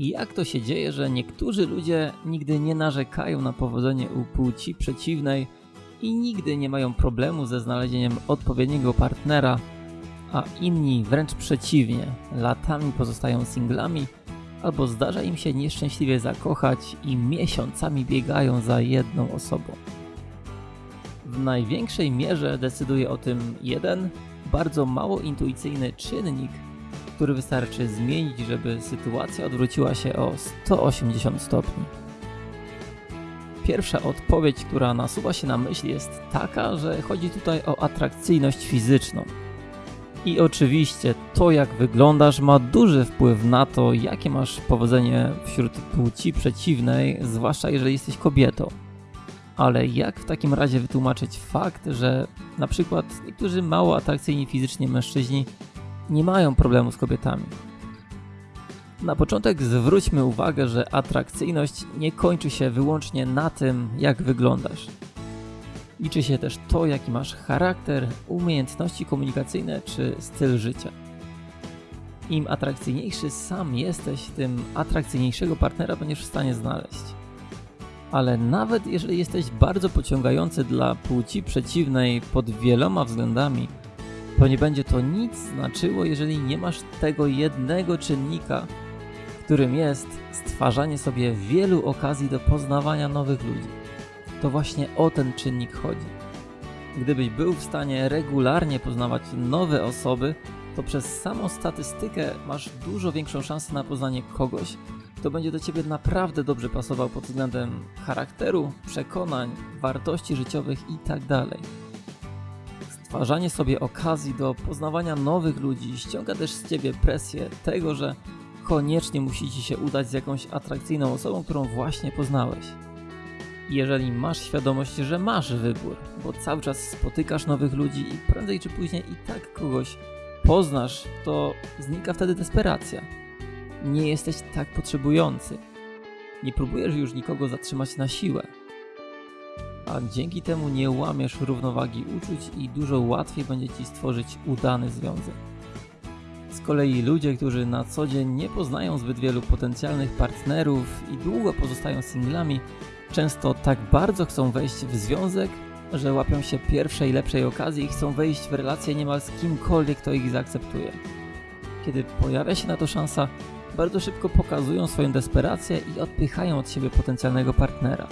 Jak to się dzieje, że niektórzy ludzie nigdy nie narzekają na powodzenie u płci przeciwnej i nigdy nie mają problemu ze znalezieniem odpowiedniego partnera, a inni wręcz przeciwnie, latami pozostają singlami albo zdarza im się nieszczęśliwie zakochać i miesiącami biegają za jedną osobą. W największej mierze decyduje o tym jeden, bardzo mało intuicyjny czynnik, który wystarczy zmienić, żeby sytuacja odwróciła się o 180 stopni. Pierwsza odpowiedź, która nasuwa się na myśl, jest taka, że chodzi tutaj o atrakcyjność fizyczną. I oczywiście to, jak wyglądasz, ma duży wpływ na to, jakie masz powodzenie wśród płci przeciwnej, zwłaszcza jeżeli jesteś kobietą. Ale jak w takim razie wytłumaczyć fakt, że na przykład niektórzy mało atrakcyjni fizycznie mężczyźni nie mają problemu z kobietami? Na początek zwróćmy uwagę, że atrakcyjność nie kończy się wyłącznie na tym, jak wyglądasz. Liczy się też to, jaki masz charakter, umiejętności komunikacyjne czy styl życia. Im atrakcyjniejszy sam jesteś, tym atrakcyjniejszego partnera będziesz w stanie znaleźć. Ale nawet jeżeli jesteś bardzo pociągający dla płci przeciwnej pod wieloma względami, to nie będzie to nic znaczyło, jeżeli nie masz tego jednego czynnika, którym jest stwarzanie sobie wielu okazji do poznawania nowych ludzi. To właśnie o ten czynnik chodzi. Gdybyś był w stanie regularnie poznawać nowe osoby, to przez samą statystykę masz dużo większą szansę na poznanie kogoś, kto będzie do ciebie naprawdę dobrze pasował pod względem charakteru, przekonań, wartości życiowych itd. Stwarzanie sobie okazji do poznawania nowych ludzi ściąga też z ciebie presję tego, że koniecznie musi ci się udać z jakąś atrakcyjną osobą, którą właśnie poznałeś. Jeżeli masz świadomość, że masz wybór, bo cały czas spotykasz nowych ludzi i prędzej czy później i tak kogoś poznasz, to znika wtedy desperacja. Nie jesteś tak potrzebujący. Nie próbujesz już nikogo zatrzymać na siłę. A dzięki temu nie łamiesz równowagi uczuć i dużo łatwiej będzie ci stworzyć udany związek. Z kolei ludzie, którzy na co dzień nie poznają zbyt wielu potencjalnych partnerów i długo pozostają singlami, często tak bardzo chcą wejść w związek, że łapią się pierwszej lepszej okazji i chcą wejść w relację niemal z kimkolwiek, kto ich zaakceptuje. Kiedy pojawia się na to szansa, bardzo szybko pokazują swoją desperację i odpychają od siebie potencjalnego partnera.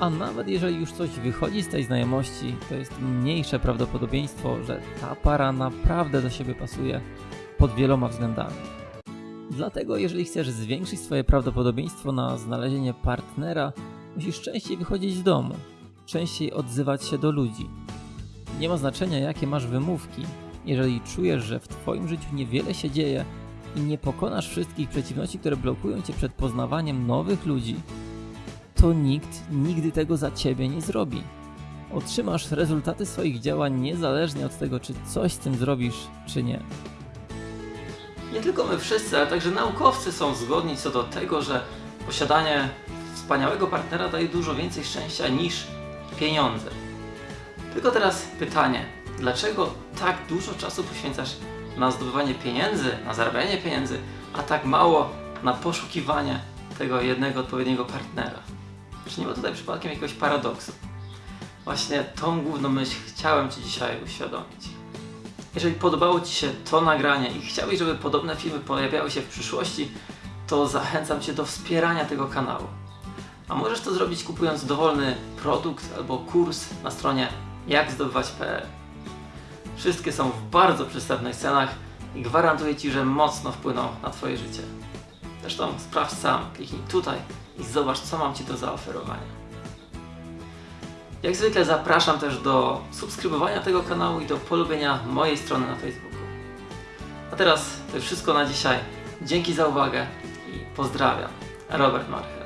A nawet jeżeli już coś wychodzi z tej znajomości, to jest mniejsze prawdopodobieństwo, że ta para naprawdę do siebie pasuje pod wieloma względami. Dlatego, jeżeli chcesz zwiększyć swoje prawdopodobieństwo na znalezienie partnera, musisz częściej wychodzić z domu, częściej odzywać się do ludzi. Nie ma znaczenia, jakie masz wymówki. Jeżeli czujesz, że w Twoim życiu niewiele się dzieje i nie pokonasz wszystkich przeciwności, które blokują Cię przed poznawaniem nowych ludzi, to nikt nigdy tego za Ciebie nie zrobi. Otrzymasz rezultaty swoich działań niezależnie od tego, czy coś z tym zrobisz, czy nie. Nie tylko my wszyscy, ale także naukowcy są zgodni co do tego, że posiadanie wspaniałego partnera daje dużo więcej szczęścia niż pieniądze. Tylko teraz pytanie, dlaczego tak dużo czasu poświęcasz na zdobywanie pieniędzy, na zarabianie pieniędzy, a tak mało na poszukiwanie tego jednego odpowiedniego partnera? Czy nie ma tutaj przypadkiem jakiegoś paradoksu? Właśnie tą główną myśl chciałem Ci dzisiaj uświadomić. Jeżeli podobało Ci się to nagranie i chciałbyś, żeby podobne filmy pojawiały się w przyszłości, to zachęcam Cię do wspierania tego kanału. A możesz to zrobić kupując dowolny produkt albo kurs na stronie jakzdobywać.pl. Wszystkie są w bardzo przystępnych cenach i gwarantuję Ci, że mocno wpłyną na Twoje życie. Zresztą sprawdź sam, kliknij tutaj i zobacz, co mam Ci do zaoferowania. Jak zwykle zapraszam też do subskrybowania tego kanału i do polubienia mojej strony na Facebooku. A teraz to już wszystko na dzisiaj. Dzięki za uwagę i pozdrawiam. Robert March.